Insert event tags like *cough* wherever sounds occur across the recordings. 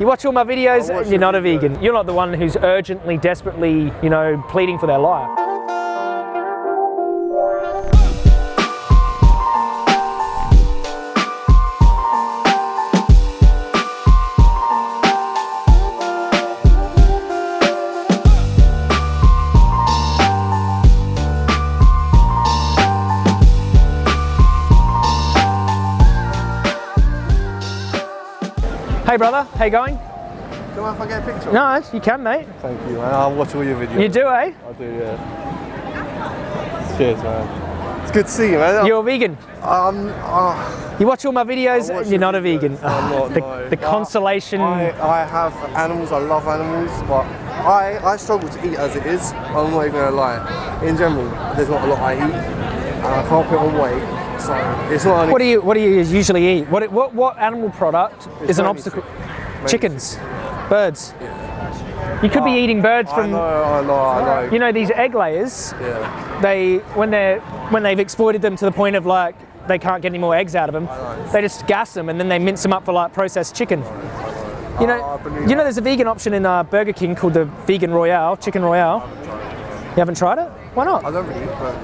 You watch all my videos I watch and you're not a vegan. You're not the one who's urgently, desperately, you know, pleading for their life. Hey brother, how you going? Do you mind if I get a picture? No, you can mate. Thank you, man. I'll watch all your videos. You do, eh? I do, yeah. Cheers, man. It's good to see you, man. You're a vegan. Um, uh, You watch all my videos and you're your not a vegan. I'm not, *laughs* the, no. the consolation. I, I have animals, I love animals, but I, I struggle to eat as it is. I'm not even gonna lie. In general, there's not a lot I eat, and I can't put on weight, so it's not What do you What do you usually eat? What what what animal product It's is an obstacle? chick- mainly Chickens, birds. You could be Oh, eating birds I from. know, I know, I know. You know these egg layers. yeah. They when they're when they've exploited them to the point of like they can't get any more eggs out of them. They just gas them and then they mince them up for like processed chicken. You know, I believe you know, there's a vegan option in uh, Burger King called the Vegan Royale, Chicken Royale. You haven't tried it? Why not? I don't really, but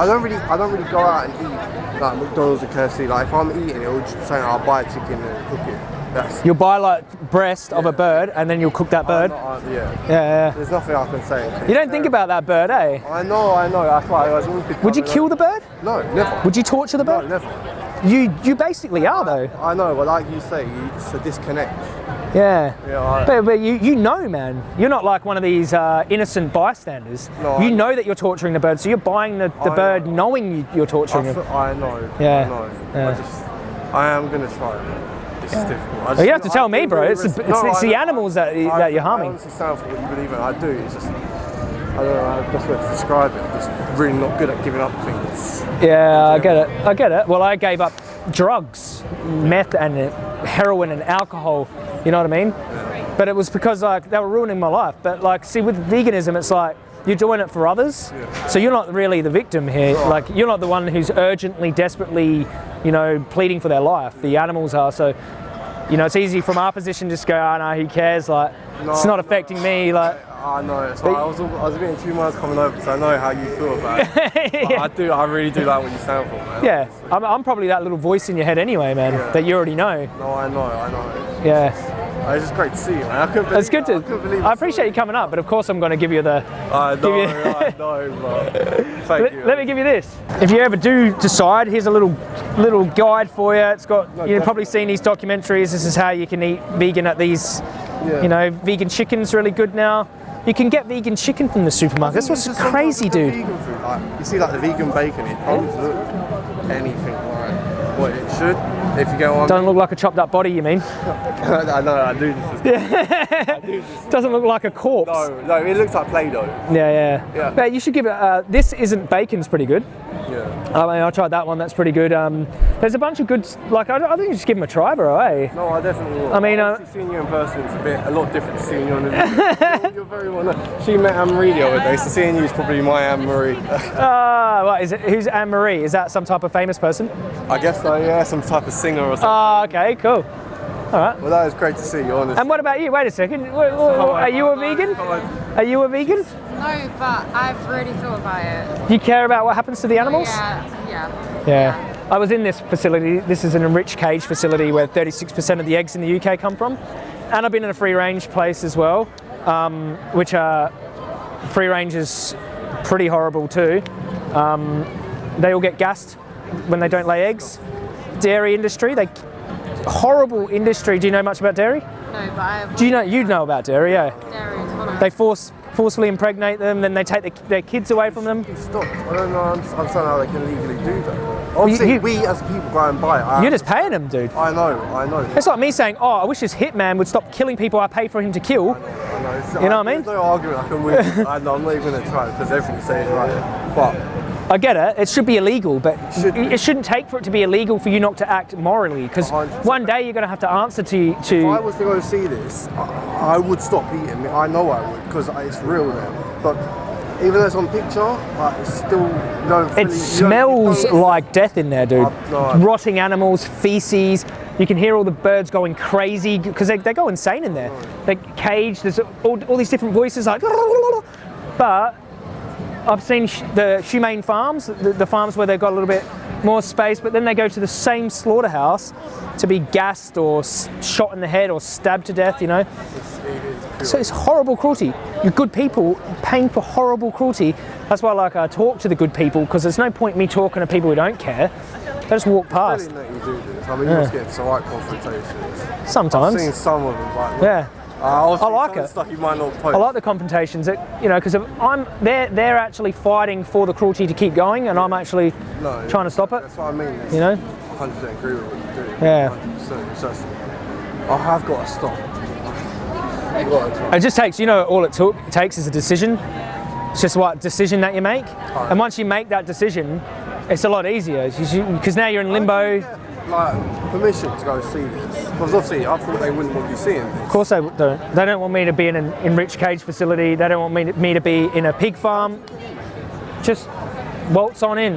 I don't really, I don't really go out and eat like McDonald's or KFC. Like if I'm eating, it'll just say I'll buy a chicken and cook it. That's You'll buy like breast of a bird and then you'll cook that bird. Not- yeah. Yeah, yeah. There's nothing I can say. You don't think about that bird, eh? I know, I know. That's why I was always. Would you kill the bird? No, never. Would you torture the bird? No, never. You you basically are though. I know, but like you say, it's a disconnect. Yeah. Yeah, I, But, but you, you know, man, you're not like one of these uh, innocent bystanders. No, you I- know that you're torturing the bird, so you're buying the, the I bird know. knowing you, you're torturing it. I know. Yeah, I know. yeah. I just, I am gonna try it. It's just difficult. I Well, you have to I tell me, bro. really It's the- it's- No, it's the animals that- I- that you're I harming. honestly stand for what you believe in. I do. It's just, I don't know how the best way to describe it. Just really not good at giving up things. Yeah, I get it. I get it. Well, I gave up drugs, meth and heroin and alcohol. You know what I mean? But it was because like they were ruining my life. But like, see, with veganism, it's like you're doing it for others, so you're not really the victim here. Like, you're not the one who's urgently, desperately, you know, pleading for their life. The animals are. So, you know, it's easy from our position to just go, ah, oh no, who cares? Like, it's not no. affecting me. Like, I know. So I was, I was a bit in two minds coming over because I know how you feel about it. *laughs* But I do. I really do like what you stand for, man. yeah, I'm, I'm probably that little voice in your head anyway, man, Yeah. that you already know. No, I know. I know. Yeah. Oh, it's just great to see you, man. I couldn't believe It's good. I to. believe I appreciate you coming up, but of course I'm going to give you the. I know. you- I know, but *laughs* thank Let, you. let me give you this. If you ever do decide, here's a little little guide for you. It's got No, you've probably seen these documentaries. This is how you can eat vegan at these. Yeah. You know, vegan chicken's really good now. You can get vegan chicken from the supermarket. That's what's It's just sometimes crazy, dude. Like, you see, like the vegan bacon, it oh. doesn't look anything like what it should. If you go on, Doesn't look like a chopped up body, you mean? *laughs* I know, I do this. *laughs* Doesn't look like a corpse. No, no, it looks like Play-Doh. Yeah, yeah. Yeah. But you should give it. Uh, this isn't bacon's pretty good. Yeah. I mean, I tried that one. That's pretty good. Um, there's a bunch of good. Like, I, I think you just give them a try, bro. Eh? No, I definitely will. I mean, uh, seeing you in person is a bit, a lot different to seeing you on the video. *laughs* you're, very well known. She met Anne Marie the other day, so seeing you is probably my Anne Marie. Ah, what is it? Who's Anne Marie? Is that some type of famous person? I guess so, yeah, some type of singer or something. Ah, okay, cool. All right. Well, that was great to see you, honestly. And what about you? Wait a second. Wh- wh- Are you a vegan? Are you a vegan? No, but I've really thought about it. Do you care about what happens to the animals? Yeah, yeah. Yeah. I was in this facility. This is an enriched cage facility where 36% of the eggs in the UK come from. And I've been in a free range place as well, um, which are free range is pretty horrible too. Um, they all get gassed when they don't lay eggs. Dairy industry, they horrible industry. Do you know much about dairy? No, but I Do you know you'd know about dairy? Yeah. dairy is one They force forcefully impregnate them, then they take the, their kids away from them. Stop. I don't know, I'm, I'm how they can legally do that. Obviously, you- we as people go and buy it. I, You're just paying them, dude. I know, I know. It's like me saying, "Oh, I wish this hitman would stop killing people I pay for him to kill." I know. It's, You know what I mean? There's no argument I can win. I know, I'm not even going to try because everything saying right. But I get it; it should be illegal, but Should it, shouldn't take for it to be illegal for you not to act morally. Because one day you're going to have to answer to if I to. was to go see this, I, I would stop eating. I know I would because it's real there. But even though it's on picture, like, it's still don't. It smells like death in there, dude. No, I- Rotting animals, feces. You can hear all the birds going crazy because they, they go insane in there. They cage. There's all, all these different voices like. *laughs* But I've seen sh- the humane farms, the, the farms where they've got a little bit more space, but then they go to the same slaughterhouse to be gassed or s- shot in the head or stabbed to death. You know. It's, it is. So it's horrible cruelty. You're good people paying for horrible cruelty. That's why I like I talk to the good people because there's no point me talking to people who don't care. They just walk past. Brilliant that you do this. I mean, you must get some right confrontations. I've Sometimes. seen some of them. Like, Yeah. Uh, I'll like the it. Stuff you might not post. I like the confrontations that you know because I'm they're they're actually fighting for the cruelty to keep going and I'm actually no, trying to stop it. That's what I mean. It's You know? 100% agree with what you do. Yeah. 100%. It's just, I have got to stop. I've got to. It just takes you know all it, took, it takes is a decision. It's just what decision that you make, and once you make that decision, it's a lot easier because now you're in limbo. Like, permission to go see this. Because obviously, I thought they wouldn't want you seeing this. Of course they don't. They don't want me to be in an enriched cage facility. They don't want me to, me to be in a pig farm. Just waltz on in.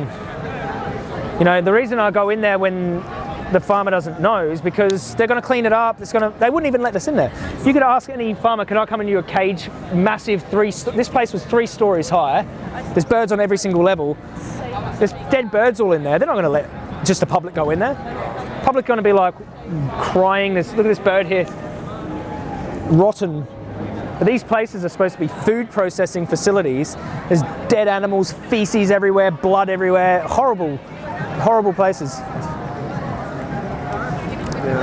You know, the reason I go in there when the farmer doesn't know is because they're going to clean it up. It's going to. They wouldn't even let us in there. You could ask any farmer, "Can I come into your cage? Massive three. This place was three stories high. There's birds on every single level. There's dead birds all in there. They're not going to let just the public go in there. Public going to be like crying. There's, look at this bird here rotten. But these places are supposed to be food processing facilities. There's dead animals, feces everywhere, blood everywhere. Horrible, horrible places.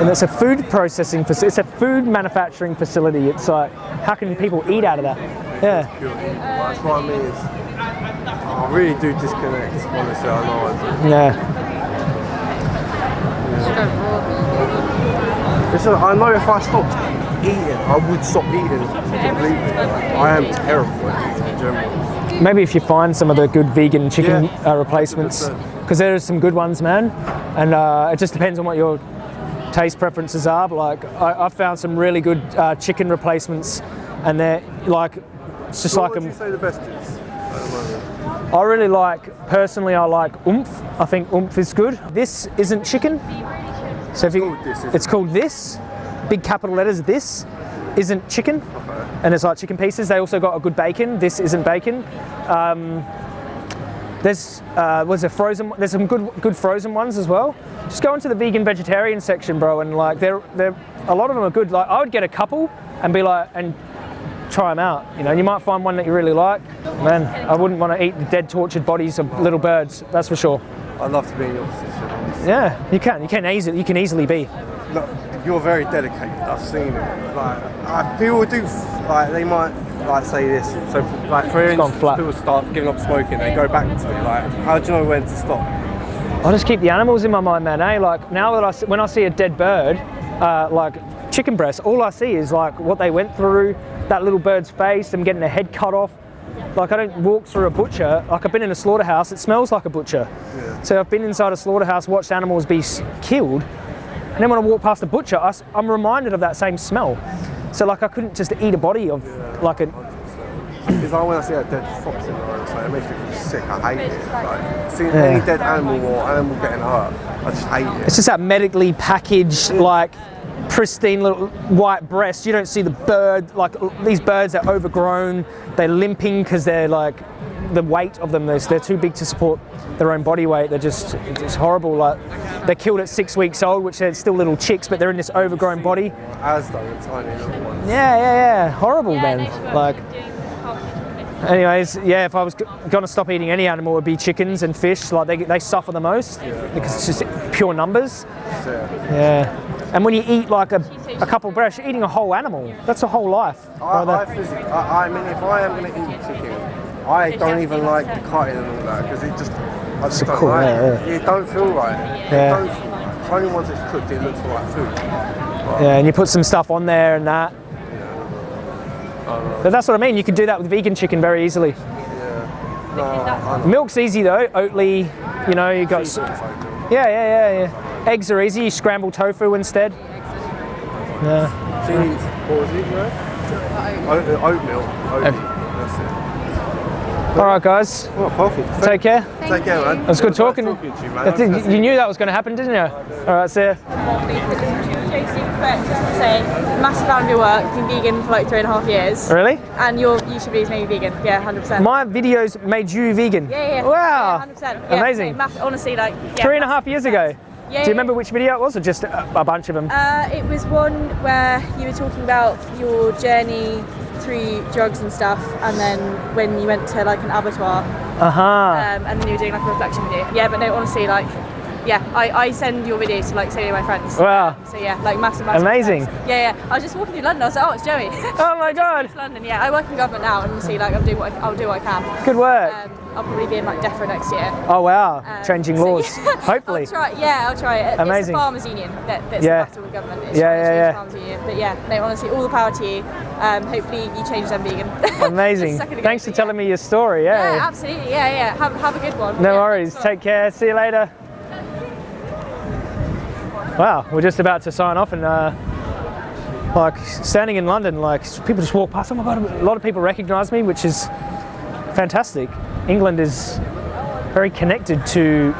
And it's a food processing facility. It's a food manufacturing facility. It's like, how can people eat out of that? Yeah. That's what I mean. Is, I really do disconnect. Honestly, I know I do. Yeah. Listen, I know if I stopped eating, I would stop eating completely. I am terrible in general. Maybe if you find some of the good vegan chicken Yeah. uh, replacements, because there are some good ones, man. And uh, it just depends on what your taste preferences are. But like, I, I've found some really good uh, chicken replacements, and they're like, it's just like what would you a, say the best is at the moment? I really like, personally, I like oomph. I think oomph is good. This isn't chicken. So if you, called this, it's it? called this, big capital letters. This isn't chicken, and it's like chicken pieces. They also got a good bacon. This isn't bacon. Um, there's uh, was a frozen. There's some good good frozen ones as well. Just go into the vegan vegetarian section, bro, and like they're they're a lot of them are good. Like I would get a couple and be like and try them out. You know, you might find one that you really like. Man, I wouldn't want to eat the dead, tortured bodies of little birds. That's for sure. I'd love to be in your position. Yeah, you can. You can easily. You can easily be. Look, you're very dedicated. I've seen it. Like, I, people do, like, they might like say this. So, like, for instance, flat. people start giving up smoking, they go back to it. Like, how do you know when to stop? I just keep the animals in my mind, man. Eh? Like now that I when I see a dead bird, uh, like chicken breast, all I see is like what they went through, that little bird's face, them getting their head cut off. Like I don't walk through a butcher. Like I've been in a slaughterhouse. It smells like a butcher. So I've been inside a slaughterhouse, watched animals be killed, and then when I walk past a butcher, I, am reminded of that same smell. So like I couldn't just eat a body of like a It's like when I see a dead fox in the road, so it makes me feel sick. I hate it. Like, seeing any dead animal or animal getting hurt, I just hate it. It's just that medically packaged, like pristine little white breast. You don't see the bird, like these birds are overgrown. They're limping because they're like the weight of them. They're, they're too big to support their own body weight. They're just it's horrible. Like they're killed at six weeks old, which they're still little chicks, but they're in this overgrown body. As though the tiny little ones. Yeah, yeah, yeah. Horrible, man. Like. Anyways, yeah, if I was going to stop eating any animal, it would be chickens and fish. Like they, they suffer the most because it's just pure numbers. So, Yeah. And when you eat like a, a couple breasts, you're eating a whole animal. That's a whole life. I, I, Rather- physically, I, I mean, if I am going to eat chicken, I don't even like the cutting and all that because it just, I just don't cool, like yeah, it. It don't feel right. Yeah. It don't, only once it's cooked, it looks like food. yeah, and you put some stuff on there and that. But that's what I mean. You can do that with vegan chicken very easily. No, I, Milk's easy though. Oatly, you know, you got. Yeah, yeah, yeah, yeah. Eggs are easy. You scramble tofu instead. Yeah. Cheese, what was it, bro? Oatmeal. Oatmeal. That's it. All right, guys. Oh, perfect. Take care. Take care, man. It was good talking. talking to you, man. I you knew that was going to happen, didn't you? All right, see ya. Say, massive fan of your work, been vegan for like three and a half years, Really? and your YouTube videos made me vegan. Yeah, hundred percent. My videos made you vegan. Yeah, yeah. Wow. hundred percent. Amazing. same, mass- honestly, like yeah, Three and a half years ago. Yeah, Do you remember which video it was, or just a, a bunch of them? Uh, it was one where you were talking about your journey through drugs and stuff, and then when you went to like an abattoir, Uh huh. um, and then you were doing like a reflection video. Yeah, but no, honestly, like, yeah, I, I send your videos to like so many of my friends. Wow. So yeah, like massive, massive. Amazing. thanks. Yeah, yeah. I was just walking through London. I was like, oh, it's Joey. Oh my *laughs* God. London. Yeah, I work in government now, and see, like, I'm doing what I, I'll do what I can. Good work. Um, I'll probably be in like DEFRA next year. oh wow. Um, Changing so, laws. *laughs* yeah, Hopefully. I'll try, yeah, I'll try it. It's Amazing. the farmers union that, that's Yeah. the battle with government. It's Yeah, yeah, yeah. farmers union. But yeah, no, honestly, all the power to you. Um, hopefully you change them vegan. *laughs* Amazing. Thanks for telling me your story. Yeah, Yeah. absolutely. Yeah, yeah. Have, have a good one. No worries. thanks a lot. Take care. See you later. Wow, we're just about to sign off and uh, like standing in London, like people just walk past. Oh my god, a lot of people recognise me, which is fantastic. England is very connected to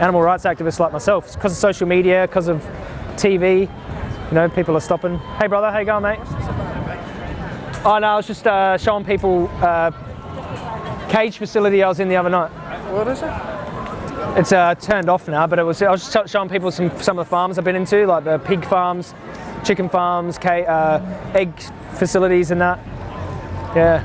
animal rights activists like myself. It's because of social media, because of TV. You know, people are stopping. Hey brother, how you going, mate? Oh no, I was just uh, showing people uh, cage facility I was in the other night. What is it? It's uh, turned off now, but it was. I was just showing people some some of the farms I've been into, like the pig farms, chicken farms, ca- uh, egg facilities, and that. Yeah,